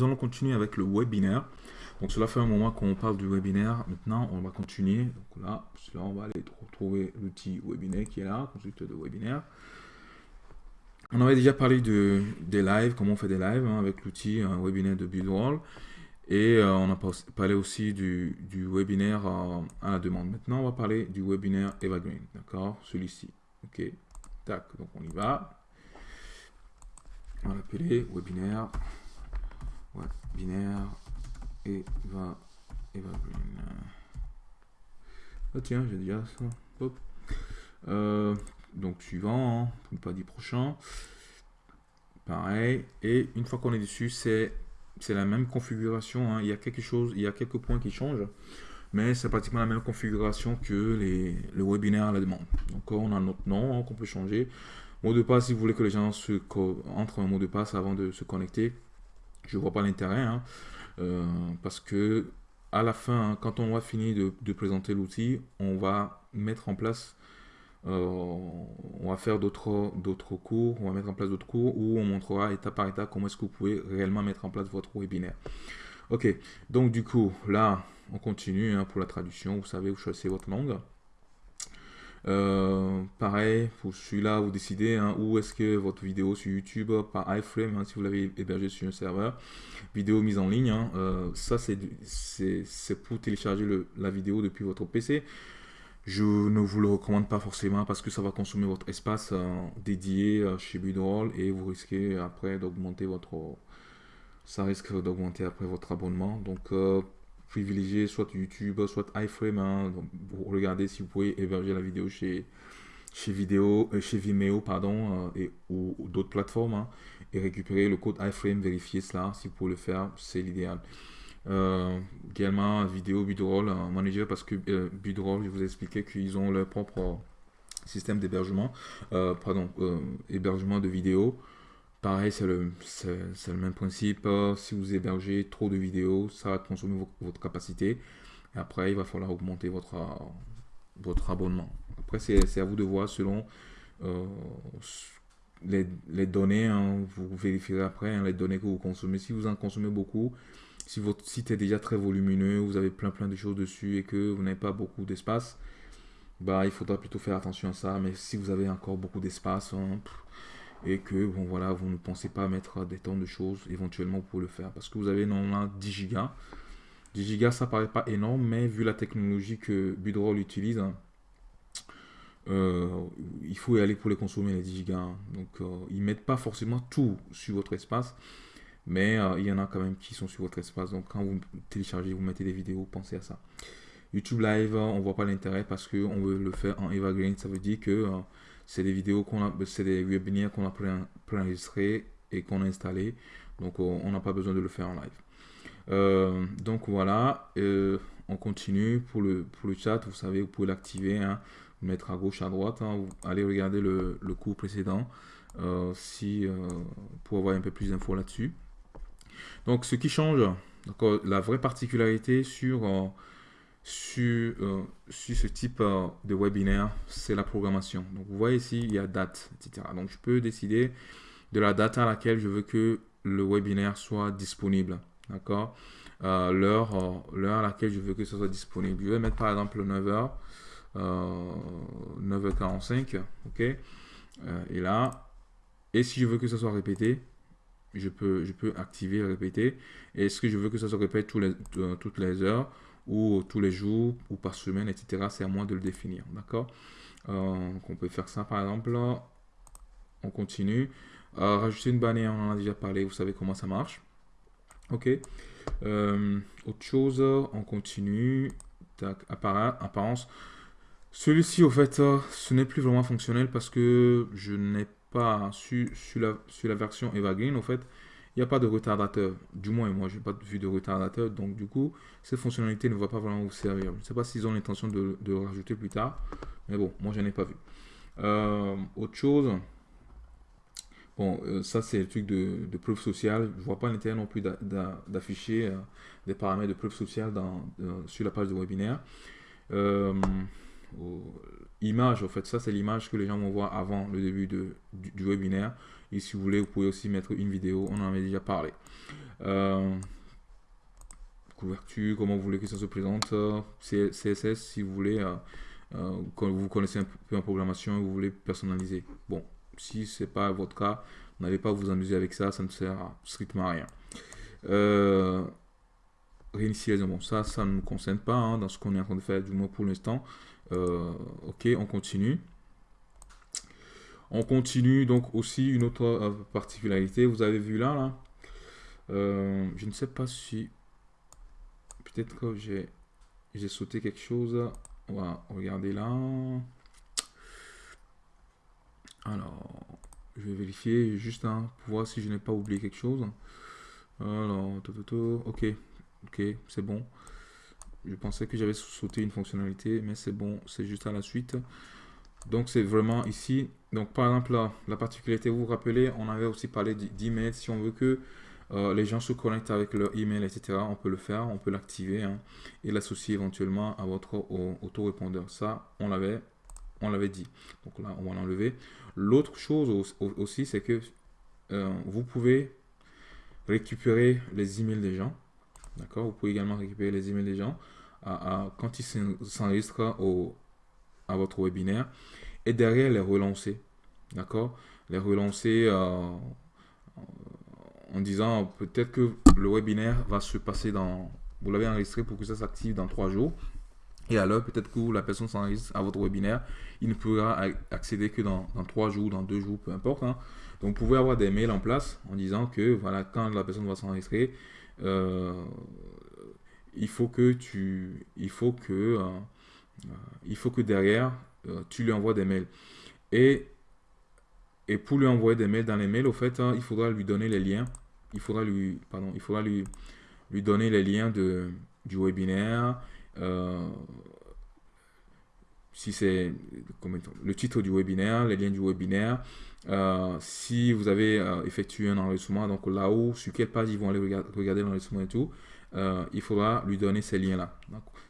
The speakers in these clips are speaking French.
nous allons continuer avec le webinaire. Donc cela fait un moment qu'on parle du webinaire. Maintenant, on va continuer. Donc là, là on va aller retrouver l'outil webinaire qui est là, constructeur de webinaire. On avait déjà parlé de, des lives, comment on fait des lives hein, avec l'outil webinaire de Buildroll. Et euh, on a parlé aussi du, webinaire à la demande. Maintenant, on va parler du webinaire Evergreen, d'accord? Celui-ci. Ok, tac, donc on y va. On va l'appeler webinaire, webinaire Eva, Evergreen. Ah tiens, j'ai déjà ça. Euh, donc suivant, hein, pas dit prochain. Pareil. Et une fois qu'on est dessus, c'est la même configuration. Hein. Il y a quelque chose, il y a quelques points qui changent. Mais c'est pratiquement la même configuration que les, le webinaire à la demande. Donc on a notre nom hein, qu'on peut changer. Mot de passe, si vous voulez que les gens se entrent un mot de passe avant de se connecter, je vois pas l'intérêt. Euh, parce que à la fin, quand on va finir de, de présenter l'outil, on va mettre en place euh, on va faire d'autres cours, on va mettre en place d'autres cours où on montrera étape par étape comment est-ce que vous pouvez réellement mettre en place votre webinaire. Ok, donc du coup, là, on continue hein, pour la traduction. Vous savez, vous choisissez votre langue. Euh, pareil, pour celui-là, vous décidez hein, où est-ce que votre vidéo sur YouTube par iframe, hein, si vous l'avez hébergé sur un serveur, vidéo mise en ligne. Euh, ça, c'est pour télécharger la vidéo depuis votre PC. Je ne vous le recommande pas forcément parce que ça va consommer votre espace euh, dédié euh, chez Budroll et vous risquez après d'augmenter votre... Ça risque d'augmenter après votre abonnement. Donc, euh, privilégiez soit YouTube, soit iFrame. Hein, regardez si vous pouvez héberger la vidéo chez, chez, vidéo, chez Vimeo pardon, et, ou, d'autres plateformes hein, et récupérer le code iFrame, vérifier cela. Si vous pouvez le faire, c'est l'idéal. Euh, également vidéo Budroll manager parce que euh, Budroll je vous ai expliqué qu'ils ont leur propre système d'hébergement euh, pardon hébergement de vidéos pareil c'est le, même principe si vous hébergez trop de vidéos ça va consommer votre capacité et après il va falloir augmenter votre abonnement après c'est à vous de voir selon les, les, données, hein, vous vérifierez après hein, les données que vous consommez. Si vous en consommez beaucoup, si votre site est déjà très volumineux, vous avez plein plein de choses dessus et que vous n'avez pas beaucoup d'espace, bah il faudra plutôt faire attention à ça. Mais si vous avez encore beaucoup d'espace hein, et que bon voilà, vous ne pensez pas mettre des tonnes de choses, éventuellement pour le faire parce que vous avez normalement 10 gigas. 10 gigas ça paraît pas énorme, mais vu la technologie que Budroll utilise, hein, euh, il faut y aller pour les consommer les 10 gigas. Hein. Donc euh, ils mettent pas forcément tout sur votre espace. Mais euh, il y en a quand même qui sont sur votre espace. Donc quand vous téléchargez, vous mettez des vidéos, pensez à ça. YouTube Live, on voit pas l'intérêt parce qu'on veut le faire en evergreen. Ça veut dire que c'est des vidéos qu'on a, c'est des webinaires qu'on a préenregistrés et qu'on a installés. Donc euh, on n'a pas besoin de le faire en live. donc voilà, on continue pour le, pour le chat. Vous savez, vous pouvez l'activer, hein, mettre à gauche, à droite. Hein, allez regarder le, le cours précédent si, pour avoir un peu plus d'infos là-dessus. Donc, ce qui change, la vraie particularité sur, euh, sur, euh, sur ce type euh, de webinaire, c'est la programmation. Donc, vous voyez ici, il y a date, etc. Donc, je peux décider de la date à laquelle je veux que le webinaire soit disponible. D'accord? L'heure à laquelle je veux que ce soit disponible. Je vais mettre par exemple 9h, 9h45. OK? Et là, et si je veux que ce soit répété, je peux, je peux activer et répéter. Est-ce que je veux que ça se répète euh, toutes les heures ou tous les jours ou par semaine, etc. C'est à moi de le définir, d'accord? Euh, On peut faire ça par exemple. On continue. Euh, rajouter une bannière, on en a déjà parlé, vous savez comment ça marche. Ok? autre chose, on continue. Tac, apparence. Celui-ci, au fait, ce n'est plus vraiment fonctionnel parce que je n'ai pas sur, la, sur la version Evergreen, en fait, il n'y a pas de retardateur. Du moins, moi, je n'ai pas vu de retardateur. Donc, du coup, cette fonctionnalité ne va pas vraiment vous servir. Je ne sais pas s'ils ont l'intention de, de, rajouter plus tard. Mais bon, moi, je n'en ai pas vu. Euh, autre chose. Bon, euh, ça, c'est le truc de, de, preuve sociale. Je ne vois pas l'intérêt non plus d'afficher euh, des paramètres de preuve sociale dans, sur la page de webinaire image, en fait, ça c'est l'image que les gens vont voir avant le début du, webinaire. Et si vous voulez, vous pouvez aussi mettre une vidéo, on en avait déjà parlé. couverture, comment vous voulez que ça se présente, CSS si vous voulez, quand vous connaissez un peu en programmation vous voulez personnaliser. Bon, si ce n'est pas votre cas, n'allez pas vous amuser avec ça, ça ne sert strictement à rien. Euh, réinitialisation, ça, ça ne nous concerne pas hein, dans ce qu'on est en train de faire, du moins pour l'instant. Euh, ok, on continue. On continue donc aussi une autre euh, particularité. Vous avez vu là, là. Euh, je ne sais pas si... Peut-être que j'ai sauté quelque chose. On va regarder là. Alors, je vais vérifier juste hein, pour voir si je n'ai pas oublié quelque chose. Alors, ok, ok, c'est bon. Je pensais que j'avais sauté une fonctionnalité, mais c'est bon, c'est juste à la suite. Donc, c'est vraiment ici. Donc, par exemple, la, particularité, vous vous rappelez, on avait aussi parlé d'email. Si on veut que euh, les gens se connectent avec leur email, etc., on peut le faire, on peut l'activer hein, et l'associer éventuellement à votre autorépondeur. Ça, on l'avait on l'avait dit. Donc là, on va l'enlever. L'autre chose aussi, c'est que euh, vous pouvez récupérer les emails des gens. D'accord? Vous pouvez également récupérer les emails des gens quand ils s'enregistrent à votre webinaire et derrière les relancer. D'accord? Les relancer euh, en disant peut-être que le webinaire va se passer dans... Vous l'avez enregistré pour que ça s'active dans trois jours. Et alors, peut-être que la personne s'enregistre à votre webinaire, il ne pourra accéder que dans, trois jours, dans deux jours, peu importe. Hein. Donc, vous pouvez avoir des mails en place en disant que voilà, quand la personne va s'enregistrer, il faut que tu, il faut que, euh, euh, il faut que derrière, tu lui envoies des mails. Et, et pour lui envoyer des mails dans les mails, au fait, hein, il faudra lui donner les liens. Il faudra lui, pardon, il faudra lui, lui donner les liens de, du webinaire euh, si c'est le titre du webinaire, les liens du webinaire, euh, si vous avez euh, effectué un enregistrement, donc là-haut, sur quelle page ils vont aller regarder, l'enregistrement et tout, il faudra lui donner ces liens-là.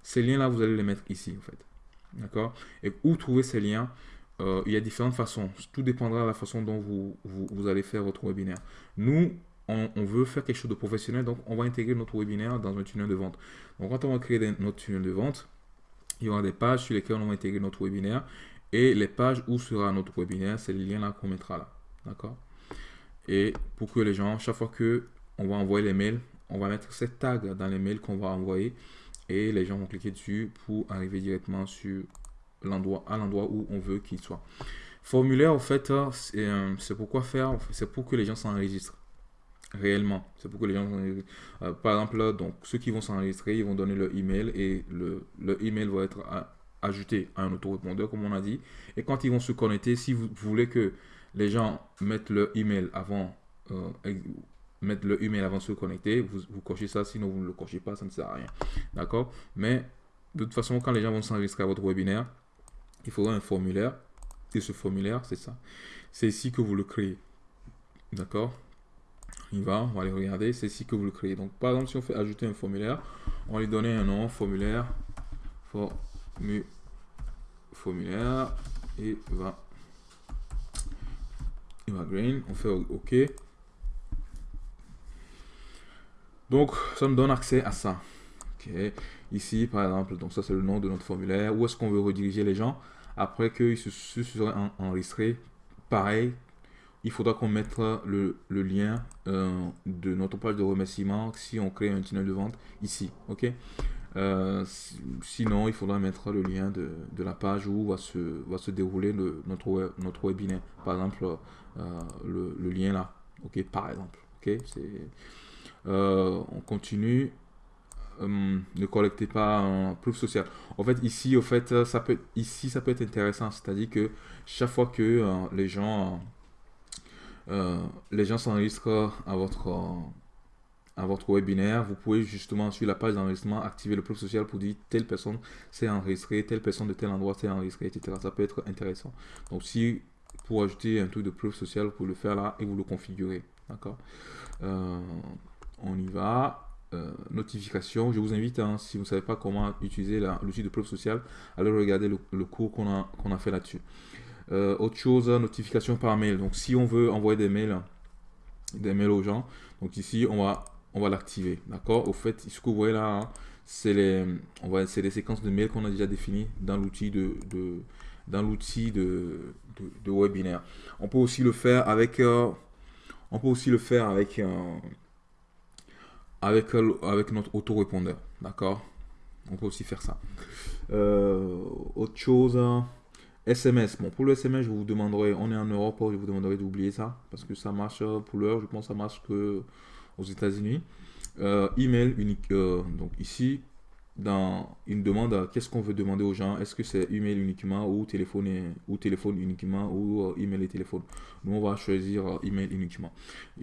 Ces liens-là, vous allez les mettre ici, en fait. D'accord? Et où trouver ces liens? Il y a différentes façons. Tout dépendra de la façon dont vous, vous allez faire votre webinaire. Nous, on, veut faire quelque chose de professionnel, donc on va intégrer notre webinaire dans un tunnel de vente. Donc quand on va créer notre tunnel de vente, il y aura des pages sur lesquelles on va intégrer notre webinaire et les pages où sera notre webinaire, c'est les liens là qu'on mettra là. D'accord? Et pour que les gens, chaque fois que on va envoyer les mails, on va mettre ces tags dans les mails qu'on va envoyer et les gens vont cliquer dessus pour arriver directement sur l'endroit à l'endroit où on veut qu'il soit. Formulaire, en fait, c'est euh, pourquoi faire C'est pour que les gens s'enregistrent réellement. C'est pour que les gens... Euh, par exemple, donc, ceux qui vont s'enregistrer, ils vont donner leur email et le, le email va être ajouté à un autorépondeur, comme on a dit. Et quand ils vont se connecter, si vous, voulez que les gens mettent leur email avant... Euh, mettre le email avant de se connecter, vous, vous cochez ça, sinon vous ne le cochez pas, ça ne sert à rien. D'accord? Mais de toute façon, quand les gens vont s'enregistrer à votre webinaire, il faudra un formulaire. Et ce formulaire, c'est ça. C'est ici que vous le créez. D'accord? Il va, on va aller regarder, c'est ici que vous le créez. Donc par exemple, si on fait ajouter un formulaire, on va lui donner un nom, formulaire, formulaire, et va, il va green, on fait OK. Donc ça me donne accès à ça. ok Ici, par exemple, donc ça c'est le nom de notre formulaire. Où est-ce qu'on veut rediriger les gens? Après qu'ils se, se seraient enregistrés Pareil, il faudra qu'on mette le, lien euh, de notre page de remerciement si on crée un tunnel de vente ici. ok? Euh, sinon, il faudra mettre le lien de, la page où va se, va se dérouler le, notre, notre webinaire. Par exemple, euh, le, lien là. ok? Par exemple. ok? On continue. ne collectez pas un proof social. En fait, ici, au fait, ça peut, ici, ça peut être intéressant. C'est-à-dire que chaque fois que les gens euh, les gens s'enregistrent à votre, à votre webinaire. Vous pouvez justement sur la page d'enregistrement activer le preuve social pour dire telle personne s'est enregistrée, telle personne de tel endroit s'est enregistrée, etc. Ça peut être intéressant. Donc si pour ajouter un truc de preuve sociale, vous pouvez le faire là et vous le configurez. D'accord? Euh, On y va. Euh, notification, je vous invite, hein, si vous ne savez pas comment utiliser l'outil de preuve sociale, allez regarder le, le cours qu'on a, qu'on a fait là-dessus. Euh, autre chose, notification par mail. Donc si on veut envoyer des mails, des mails aux gens, donc ici on va on va l'activer. D'accord? Au fait, ce que vous voyez là, hein, c'est les, on va, les séquences de mails qu'on a déjà définies dans l'outil de, de, dans l'outil de, de, webinaire. On peut aussi le faire avec, euh, on peut aussi le faire avec, euh, avec, euh, avec notre autorépondeur. D'accord? On peut aussi faire ça. autre chose. SMS. Bon, pour le SMS, je vous demanderai, on est en Europe, je vous demanderai d'oublier ça, parce que ça marche pour l'heure, je pense que ça marche que aux États-Unis. Euh, email unique. Euh, donc ici, dans une demande, qu'est-ce qu'on veut demander aux gens? Est-ce que c'est email uniquement ou téléphone, ou téléphone uniquement ou euh, email et téléphone? Nous, on va choisir email uniquement.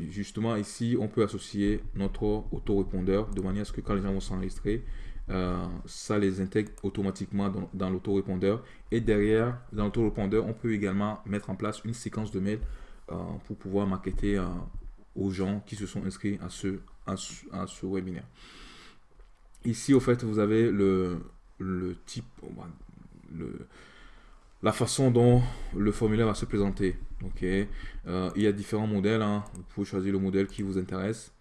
justement, ici, on peut associer notre autorépondeur de manière à ce que quand les gens vont s'enregistrer, ça les intègre automatiquement dans, l'autorépondeur. Et derrière, dans l'autorépondeur, on peut également mettre en place une séquence de mails pour pouvoir maqueter aux gens qui se sont inscrits à ce, à ce, webinaire. Ici, au fait, vous avez le, le type, le, la façon dont le formulaire va se présenter. Ok, euh, il y a différents modèles. Hein. Vous pouvez choisir le modèle qui vous intéresse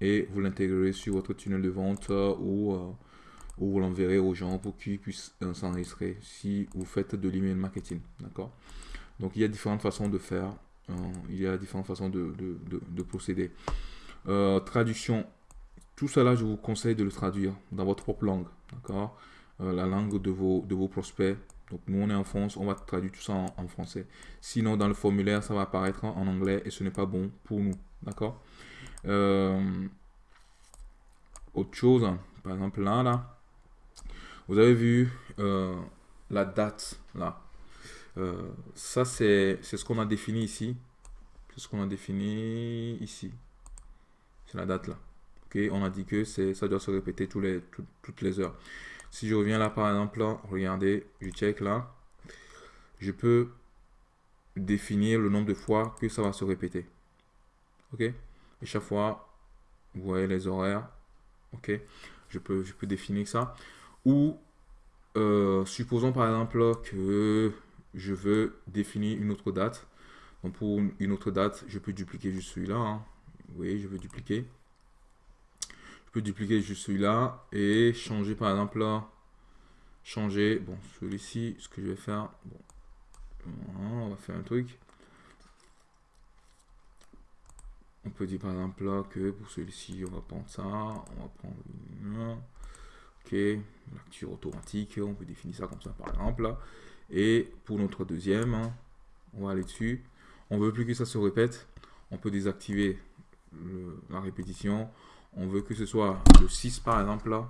et vous l'intégrerez sur votre tunnel de vente euh, ou, euh, ou, vous l'enverrez aux gens pour qu'ils puissent s'enregistrer si vous faites de l'email marketing. D'accord? Donc, il y a différentes façons de faire il y a différentes façons de, procéder. Euh, traduction. Tout cela, je vous conseille de le traduire dans votre propre langue. D'accord? Euh, La langue de vos, de vos prospects. Donc, nous, on est en France, on va traduire tout ça en, français. Sinon, dans le formulaire, ça va apparaître en anglais et ce n'est pas bon pour nous. D'accord? Euh, Autre chose, par exemple, là, là, vous avez vu la date, là. Euh, ça, c'est ce qu'on a défini ici. C'est ce qu'on a défini ici. C'est la date là. Ok, on a dit que ça doit se répéter tous les, toutes les heures. Si je reviens là, par exemple, regardez, je check là. Je peux définir le nombre de fois que ça va se répéter. Ok? Et chaque fois, vous voyez les horaires. Ok? Je peux, je peux définir ça. Ou, euh, supposons par exemple que je veux définir une autre date. Donc pour une autre date, je peux dupliquer juste celui-là. Hein. Oui, je veux dupliquer. Je peux dupliquer juste celui-là et changer par exemple. Changer, bon, celui-ci, ce que je vais faire, bon, on va faire un truc. On peut dire par exemple là que pour celui-ci, on va prendre ça, on va prendre ok, lecture automatique, on peut définir ça comme ça par exemple. Et pour notre deuxième, hein, on va aller dessus. On veut plus que ça se répète. On peut désactiver la répétition. On veut que ce soit le 6 par exemple.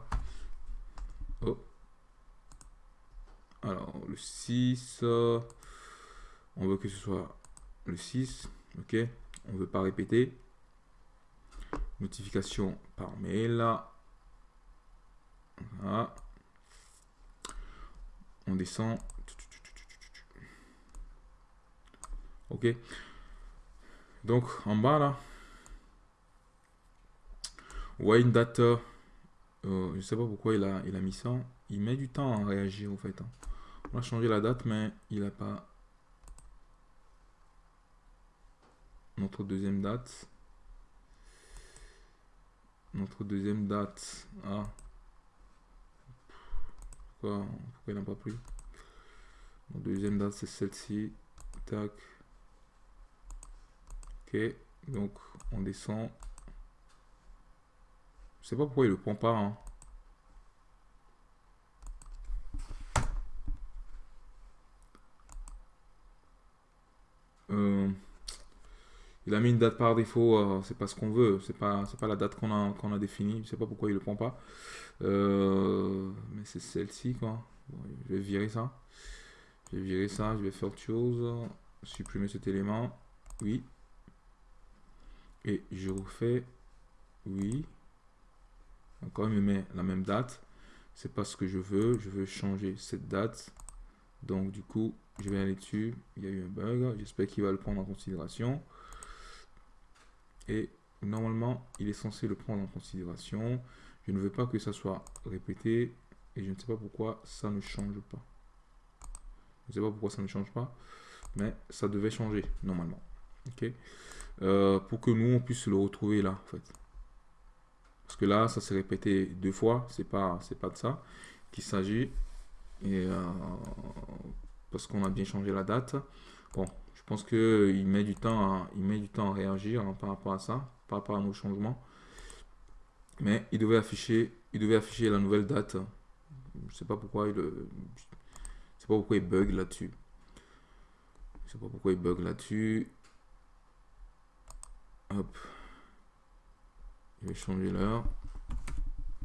Oh. Alors le 6, on veut que ce soit le 6. Ok. On veut pas répéter. Notification par mail. On descend Ok. Donc, en bas, là, vous voyez une date. Euh, je sais pas pourquoi il a, il a mis ça. Il met du temps à réagir, en fait. Hein. On a changé la date, mais il n'a pas... Notre deuxième date. Notre deuxième date. Ah. Pourquoi, il n'a pas pris deuxième date, c'est celle-ci. Tac. Ok, donc on descend. Je sais pas pourquoi il le prend pas. Hein. Euh, il a mis une date par défaut, euh, c'est pas ce qu'on veut, c'est pas pas la date qu'on a qu'on a définie, je sais pas pourquoi il le prend pas. Euh, mais c'est celle-ci quoi. je vais virer ça. Je vais virer ça, je vais faire autre chose, supprimer cet élément. Oui, et je refais oui. Encore, il me met la même date. C'est pas ce que je veux. Je veux changer cette date. Donc, du coup, je vais aller dessus. Il y a eu un bug. J'espère qu'il va le prendre en considération. Et normalement, il est censé le prendre en considération. Je ne veux pas que ça soit répété. Et je ne sais pas pourquoi ça ne change pas. Je ne sais pas pourquoi ça ne change pas. Mais ça devait changer normalement. Ok. Euh, pour que nous, on puisse le retrouver là, en fait. que là, ça s'est répété deux fois. C'est pas, c'est pas de ça qu'il s'agit. Et euh, parce qu'on a bien changé la date. Bon, pense qu'il met du temps à, il met du temps à réagir hein, par rapport à ça, par rapport à nos changements. Mais il devait afficher, il devait afficher la nouvelle date. Je sais pas pourquoi il, sais pas pourquoi il bug là-dessus. Je sais pas pourquoi il bug là-dessus. Hop. Je vais changer l'heure.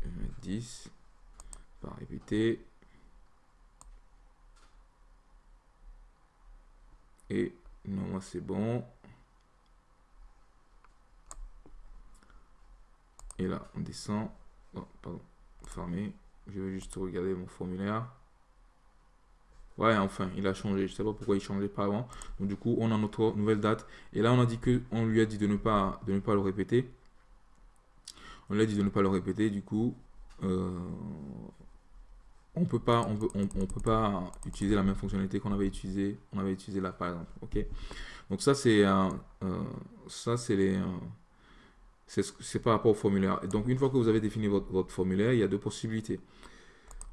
Je vais mettre 10. Pas répéter. Et non, c'est bon. Et là, on descend. Oh, pardon, fermé. Je vais juste regarder mon formulaire. Ouais, enfin, il a changé. Je sais pas pourquoi il changeait pas avant. Donc, du coup, on a notre nouvelle date. Et là, on a dit que on lui a dit de ne pas, de ne pas le répéter. On lui a dit de ne pas le répéter. Du coup, euh, on peut pas, on peut, on, peut pas utiliser la même fonctionnalité qu'on avait utilisé, on avait utilisé là, par exemple. Ok? Donc ça, c'est euh, ça, c'est les c'est par rapport au formulaire. Et donc, une fois que vous avez défini votre, formulaire, il y a deux possibilités.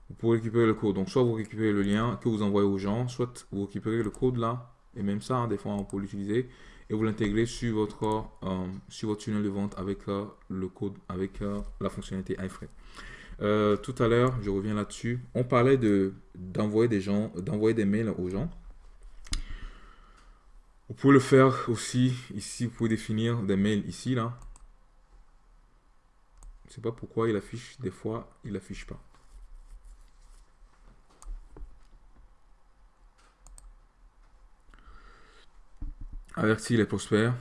Vous pouvez récupérer le code. Donc, soit vous récupérez le lien que vous envoyez aux gens, soit vous récupérez le code là, et même ça, hein, des fois, on peut l'utiliser, et vous l'intégrez sur votre, euh, votre tunnel de vente avec euh, le code, avec euh, la fonctionnalité iFrame. Tout à l'heure, je reviens là-dessus. On parlait de d'envoyer des gens, d'envoyer des mails aux gens. Vous pouvez le faire aussi ici. Vous pouvez définir des mails ici là. Je sais pas pourquoi il affiche des fois, il affiche pas. Avertir les prospères.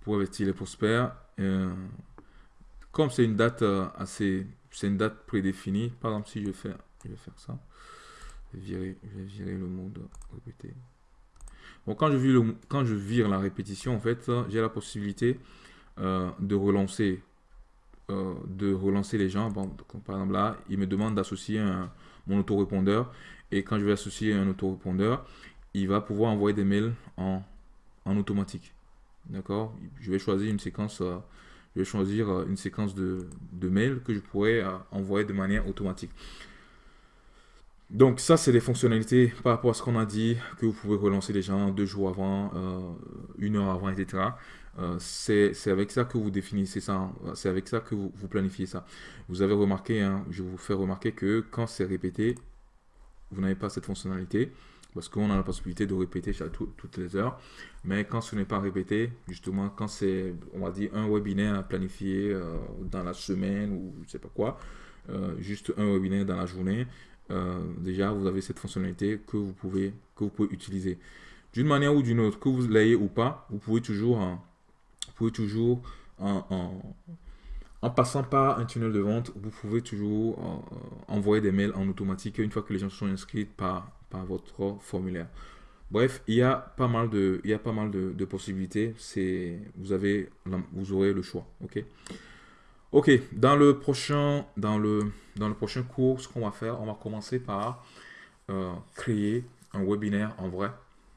Pour avertir les prospères. Euh, comme c'est une date euh, assez, c'est une date prédéfinie. Par exemple, si je vais faire, je vais faire ça, je vais virer, le mode répéter. Bon, quand je vire quand je vire la répétition, en fait, j'ai la possibilité euh, de relancer euh, de relancer les gens. Par exemple là, il me demande d'associer mon autorépondeur et quand je vais associer un autorépondeur, il va pouvoir envoyer des mails en, en automatique. D'accord? Je vais choisir une séquence, je vais choisir une séquence de, de mails que je pourrais envoyer de manière automatique. Donc ça, c'est des fonctionnalités par rapport à ce qu'on a dit, que vous pouvez relancer les gens deux jours avant, une heure avant, etc. Euh, c'est avec ça que vous définissez ça, c'est avec ça que vous, planifiez ça. Vous avez remarqué, hein, je vous fais remarquer que quand c'est répété, vous n'avez pas cette fonctionnalité parce qu'on a la possibilité de répéter chaque, toutes les heures. Mais quand ce n'est pas répété, justement, quand c'est, on va dire, un webinaire planifié euh, dans la semaine ou je ne sais pas quoi, euh, juste un webinaire dans la journée, déjà, vous avez cette fonctionnalité que vous pouvez, que vous pouvez utiliser. D'une manière ou d'une autre, que vous l'ayez ou pas, vous pouvez toujours... Vous pouvez toujours, en, en, passant par un tunnel de vente, vous pouvez toujours euh, envoyer des mails en automatique une fois que les gens sont inscrits par, votre formulaire. Bref, il y a pas mal de, il y pas mal de, possibilités. C'est, vous avez, vous aurez le choix. Ok? Ok. Dans le prochain, dans le, dans le prochain cours, ce qu'on va faire, on va commencer par euh, créer un webinaire en vrai.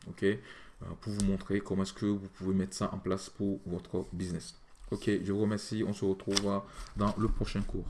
Ok? Euh, pour vous montrer comment est-ce que vous pouvez mettre ça en place pour votre business. Ok, je vous remercie. On se retrouve dans le prochain cours.